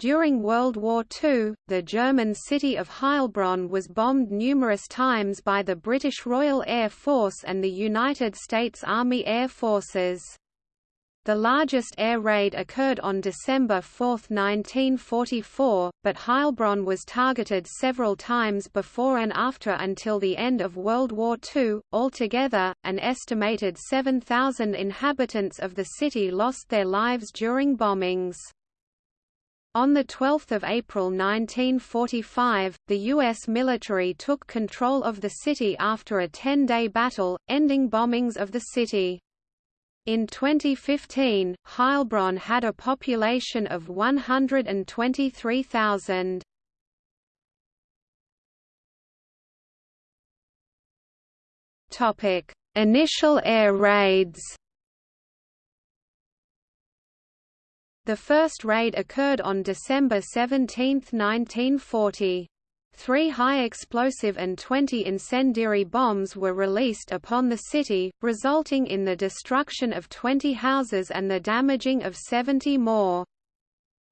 During World War II, the German city of Heilbronn was bombed numerous times by the British Royal Air Force and the United States Army Air Forces. The largest air raid occurred on December 4, 1944, but Heilbronn was targeted several times before and after until the end of World War II. Altogether, an estimated 7,000 inhabitants of the city lost their lives during bombings. On 12 April 1945, the U.S. military took control of the city after a 10-day battle, ending bombings of the city. In 2015, Heilbronn had a population of 123,000. Initial air raids The first raid occurred on December 17, 1940. Three high-explosive and 20 incendiary bombs were released upon the city, resulting in the destruction of 20 houses and the damaging of 70 more.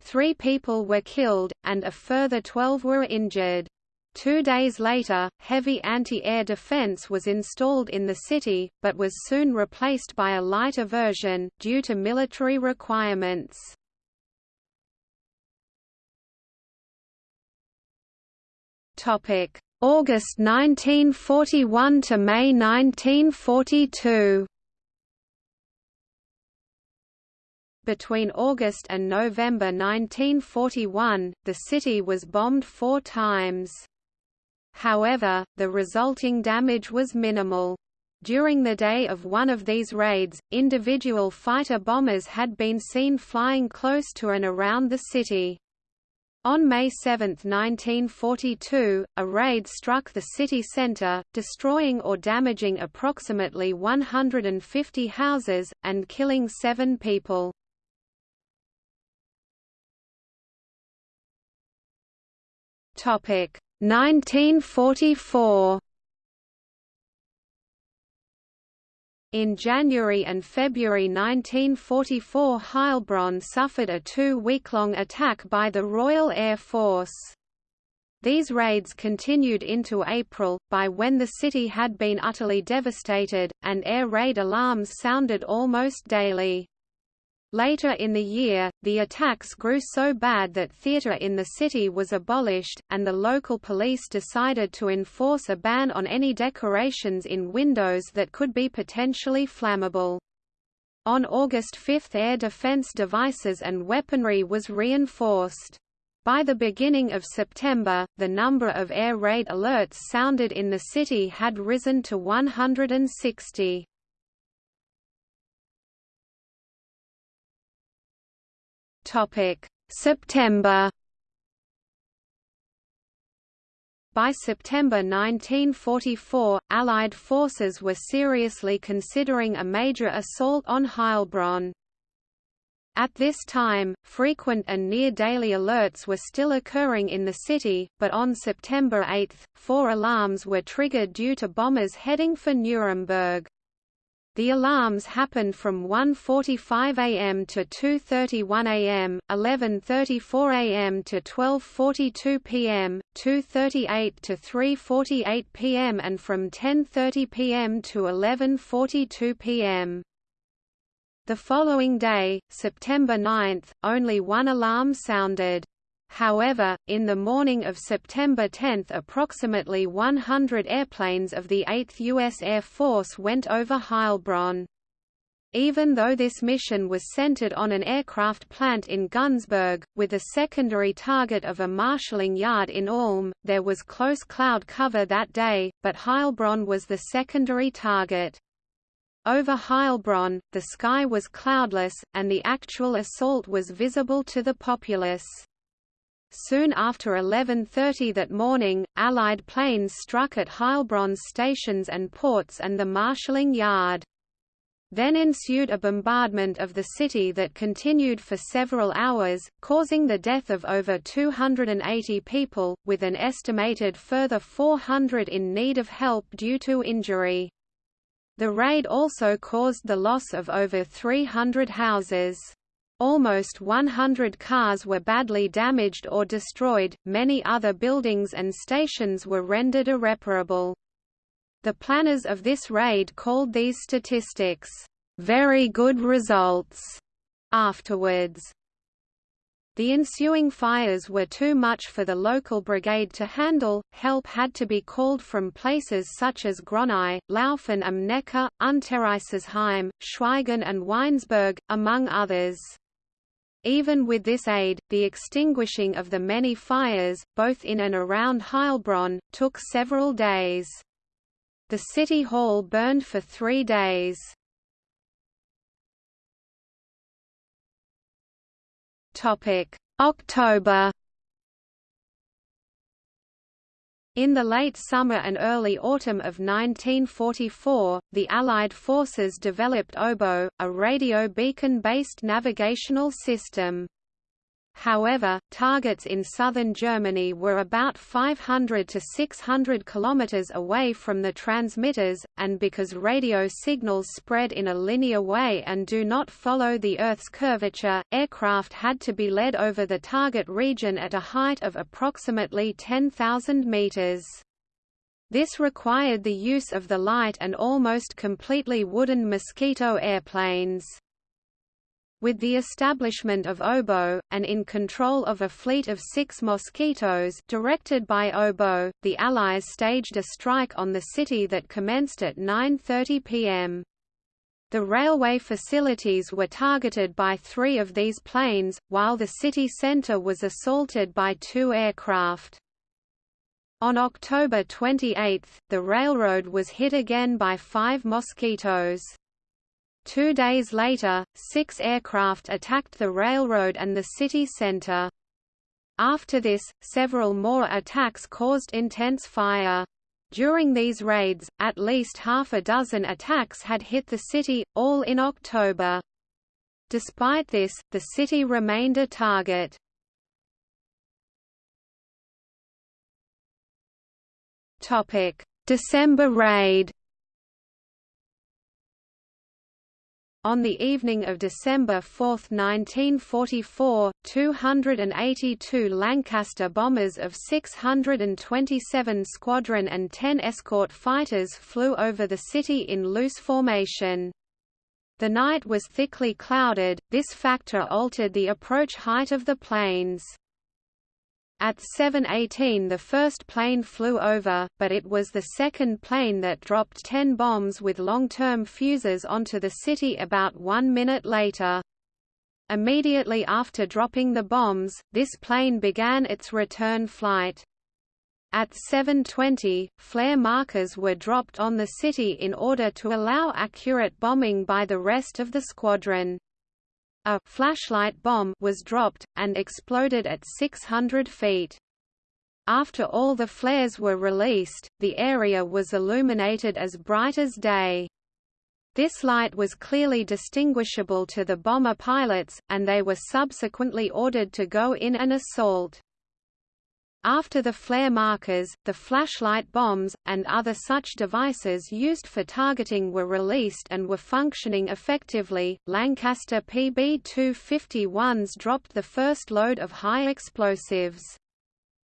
Three people were killed, and a further 12 were injured. Two days later, heavy anti-air defense was installed in the city, but was soon replaced by a lighter version, due to military requirements. Topic: August 1941 to May 1942. Between August and November 1941, the city was bombed four times. However, the resulting damage was minimal. During the day of one of these raids, individual fighter bombers had been seen flying close to and around the city. On May 7, 1942, a raid struck the city centre, destroying or damaging approximately 150 houses, and killing seven people. Topic 1944 In January and February 1944 Heilbronn suffered a two-week-long attack by the Royal Air Force. These raids continued into April, by when the city had been utterly devastated, and air raid alarms sounded almost daily. Later in the year, the attacks grew so bad that theatre in the city was abolished, and the local police decided to enforce a ban on any decorations in windows that could be potentially flammable. On August 5 air defense devices and weaponry was reinforced. By the beginning of September, the number of air raid alerts sounded in the city had risen to 160. Topic: September. By September 1944, Allied forces were seriously considering a major assault on Heilbronn. At this time, frequent and near-daily alerts were still occurring in the city, but on September 8, four alarms were triggered due to bombers heading for Nuremberg. The alarms happened from 1.45 am to 2.31 am, 11.34 am to 12.42 pm, 2.38 to 3.48 pm and from 10.30 pm to 11.42 pm. The following day, September 9, only one alarm sounded. However, in the morning of September 10 approximately 100 airplanes of the 8th U.S. Air Force went over Heilbronn. Even though this mission was centered on an aircraft plant in Günzburg, with a secondary target of a marshalling yard in Ulm, there was close cloud cover that day, but Heilbronn was the secondary target. Over Heilbronn, the sky was cloudless, and the actual assault was visible to the populace. Soon after 11.30 that morning, Allied planes struck at Heilbronn's stations and ports and the marshalling yard. Then ensued a bombardment of the city that continued for several hours, causing the death of over 280 people, with an estimated further 400 in need of help due to injury. The raid also caused the loss of over 300 houses. Almost 100 cars were badly damaged or destroyed, many other buildings and stations were rendered irreparable. The planners of this raid called these statistics, "...very good results." Afterwards, the ensuing fires were too much for the local brigade to handle, help had to be called from places such as Gronau, Lauffen am Neckar, Untereisesheim, Schwaigern and Weinsberg, among others. Even with this aid, the extinguishing of the many fires, both in and around Heilbronn, took several days. The city hall burned for three days. October In the late summer and early autumn of 1944, the Allied forces developed Oboe, a radio beacon-based navigational system. However, targets in southern Germany were about 500 to 600 kilometers away from the transmitters, and because radio signals spread in a linear way and do not follow the Earth's curvature, aircraft had to be led over the target region at a height of approximately 10,000 meters. This required the use of the light and almost completely wooden Mosquito airplanes. With the establishment of Oboe, and in control of a fleet of six Mosquitoes directed by Oboe, the Allies staged a strike on the city that commenced at 9.30 pm. The railway facilities were targeted by three of these planes, while the city centre was assaulted by two aircraft. On October 28, the railroad was hit again by five Mosquitoes. Two days later, six aircraft attacked the railroad and the city center. After this, several more attacks caused intense fire. During these raids, at least half a dozen attacks had hit the city, all in October. Despite this, the city remained a target. December raid On the evening of December 4, 1944, 282 Lancaster bombers of 627 Squadron and 10 escort fighters flew over the city in loose formation. The night was thickly clouded, this factor altered the approach height of the planes. At 7.18 the first plane flew over, but it was the second plane that dropped 10 bombs with long-term fuses onto the city about one minute later. Immediately after dropping the bombs, this plane began its return flight. At 7.20, flare markers were dropped on the city in order to allow accurate bombing by the rest of the squadron. A flashlight bomb was dropped, and exploded at 600 feet. After all the flares were released, the area was illuminated as bright as day. This light was clearly distinguishable to the bomber pilots, and they were subsequently ordered to go in and assault. After the flare markers, the flashlight bombs, and other such devices used for targeting were released and were functioning effectively. Lancaster PB 251s dropped the first load of high explosives.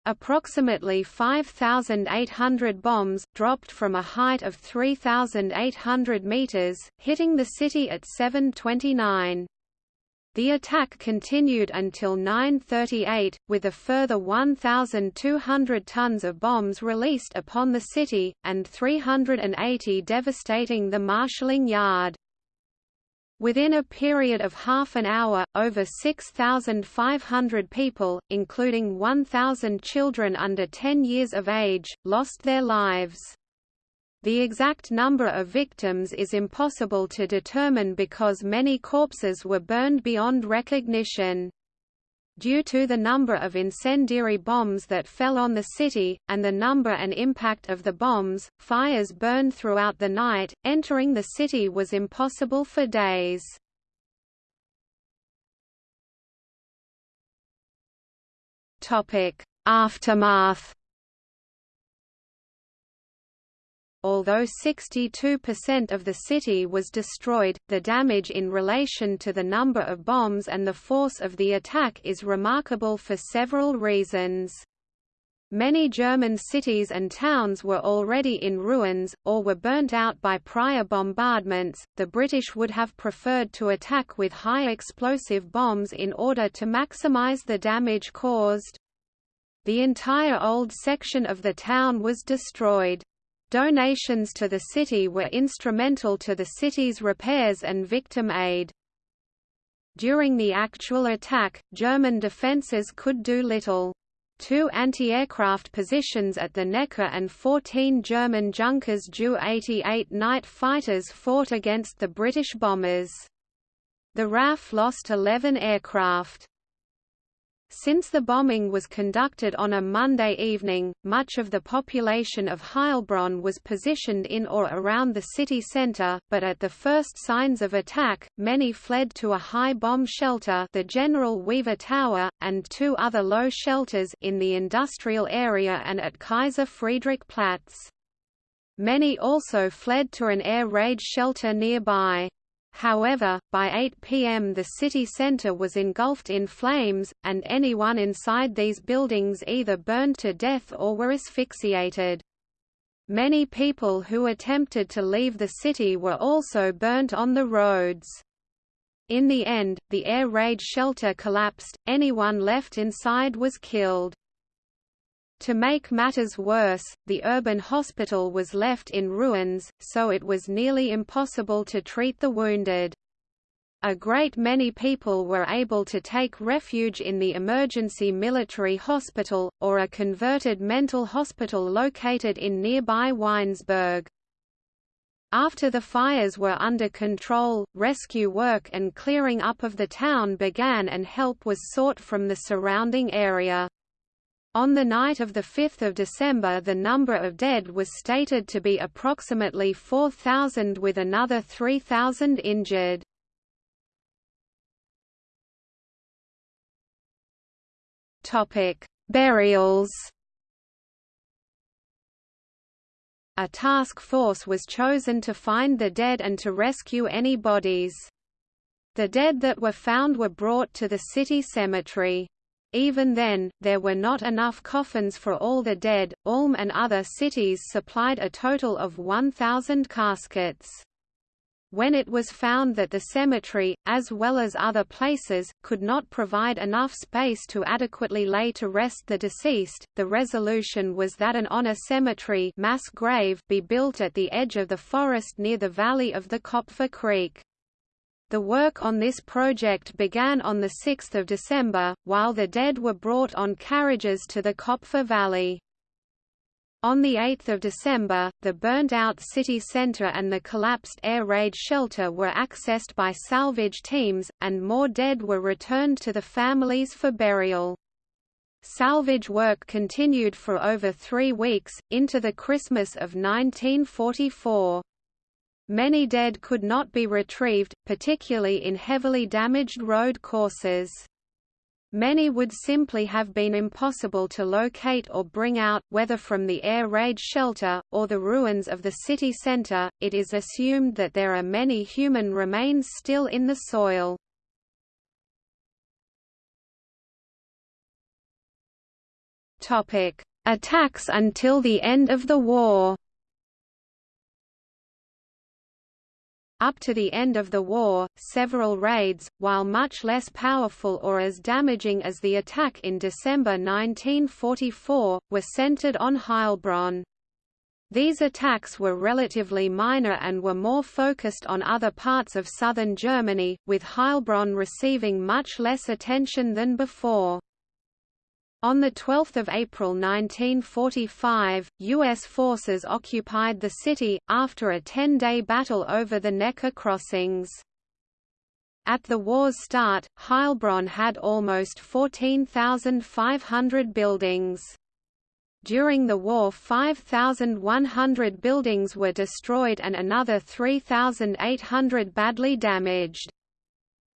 Approximately 5,800 bombs, dropped from a height of 3,800 meters, hitting the city at 729. The attack continued until 9.38, with a further 1,200 tons of bombs released upon the city, and 380 devastating the marshalling yard. Within a period of half an hour, over 6,500 people, including 1,000 children under 10 years of age, lost their lives. The exact number of victims is impossible to determine because many corpses were burned beyond recognition. Due to the number of incendiary bombs that fell on the city, and the number and impact of the bombs, fires burned throughout the night, entering the city was impossible for days. Aftermath Although 62% of the city was destroyed, the damage in relation to the number of bombs and the force of the attack is remarkable for several reasons. Many German cities and towns were already in ruins, or were burnt out by prior bombardments. The British would have preferred to attack with high explosive bombs in order to maximize the damage caused. The entire old section of the town was destroyed. Donations to the city were instrumental to the city's repairs and victim aid. During the actual attack, German defences could do little. Two anti-aircraft positions at the Neckar and 14 German Junkers Ju-88 night fighters fought against the British bombers. The RAF lost 11 aircraft. Since the bombing was conducted on a Monday evening, much of the population of Heilbronn was positioned in or around the city centre, but at the first signs of attack, many fled to a high bomb shelter the General Weaver Tower, and two other low shelters in the industrial area and at Kaiser Friedrich Platz. Many also fled to an air raid shelter nearby. However, by 8 p.m. the city center was engulfed in flames, and anyone inside these buildings either burned to death or were asphyxiated. Many people who attempted to leave the city were also burnt on the roads. In the end, the air raid shelter collapsed, anyone left inside was killed. To make matters worse, the urban hospital was left in ruins, so it was nearly impossible to treat the wounded. A great many people were able to take refuge in the emergency military hospital, or a converted mental hospital located in nearby Weinsberg. After the fires were under control, rescue work and clearing up of the town began and help was sought from the surrounding area. On the night of 5 December the number of dead was stated to be approximately 4,000 with another 3,000 injured. Burials A task force was chosen to find the dead and to rescue any bodies. The dead that were found were brought to the city cemetery. Even then, there were not enough coffins for all the dead. Ulm and other cities supplied a total of 1,000 caskets. When it was found that the cemetery, as well as other places, could not provide enough space to adequately lay to rest the deceased, the resolution was that an honor cemetery mass grave be built at the edge of the forest near the valley of the Kopfer Creek. The work on this project began on 6 December, while the dead were brought on carriages to the Kopfer Valley. On 8 December, the burnt-out city centre and the collapsed air raid shelter were accessed by salvage teams, and more dead were returned to the families for burial. Salvage work continued for over three weeks, into the Christmas of 1944. Many dead could not be retrieved, particularly in heavily damaged road courses. Many would simply have been impossible to locate or bring out, whether from the air raid shelter, or the ruins of the city center. It is assumed that there are many human remains still in the soil. Attacks until the end of the war Up to the end of the war, several raids, while much less powerful or as damaging as the attack in December 1944, were centered on Heilbronn. These attacks were relatively minor and were more focused on other parts of southern Germany, with Heilbronn receiving much less attention than before. On 12 April 1945, U.S. forces occupied the city, after a 10-day battle over the Neckar crossings. At the war's start, Heilbronn had almost 14,500 buildings. During the war 5,100 buildings were destroyed and another 3,800 badly damaged.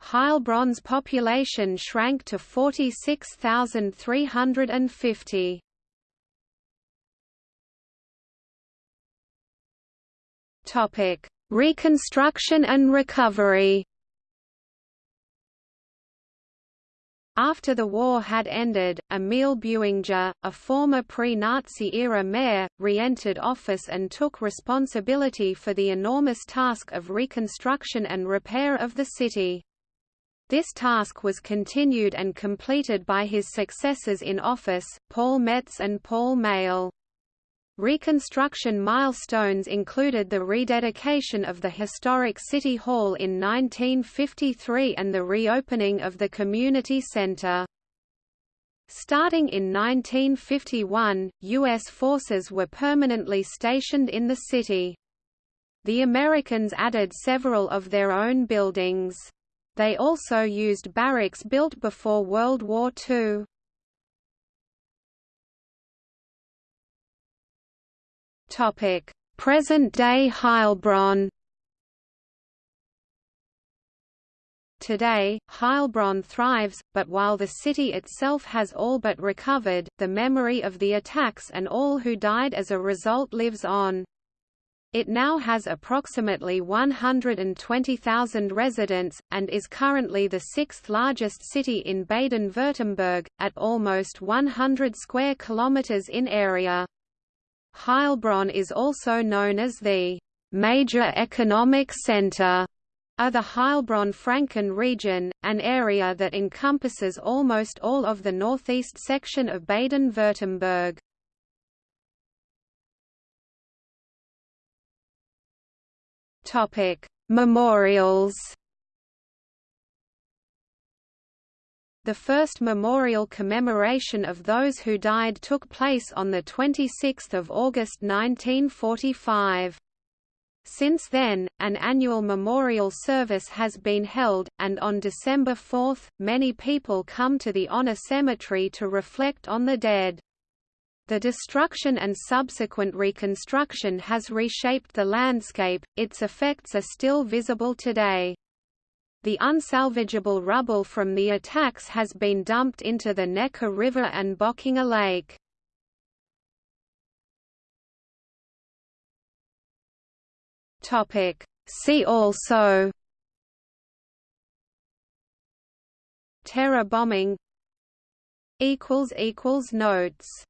Heilbronn's population shrank to 46,350. Topic: Reconstruction and recovery. After the war had ended, Emil Beutinger, a former pre-Nazi-era mayor, re-entered office and took responsibility for the enormous task of reconstruction and repair of the city. This task was continued and completed by his successors in office, Paul Metz and Paul Meyle. Reconstruction milestones included the rededication of the historic City Hall in 1953 and the reopening of the community center. Starting in 1951, U.S. forces were permanently stationed in the city. The Americans added several of their own buildings. They also used barracks built before World War II. Present-day Heilbronn. Today, Heilbronn thrives, but while the city itself has all but recovered, the memory of the attacks and all who died as a result lives on. It now has approximately 120,000 residents, and is currently the sixth largest city in Baden-Württemberg, at almost 100 square kilometers in area. Heilbronn is also known as the major economic center of the Heilbronn-Franken region, an area that encompasses almost all of the northeast section of Baden-Württemberg. Topic: Memorials. The first memorial commemoration of those who died took place on 26 August 1945. Since then, an annual memorial service has been held, and on December 4, many people come to the Honor Cemetery to reflect on the dead. The destruction and subsequent reconstruction has reshaped the landscape, its effects are still visible today. The unsalvageable rubble from the attacks has been dumped into the Neckar River and Bockinger Lake. See also Terror bombing Notes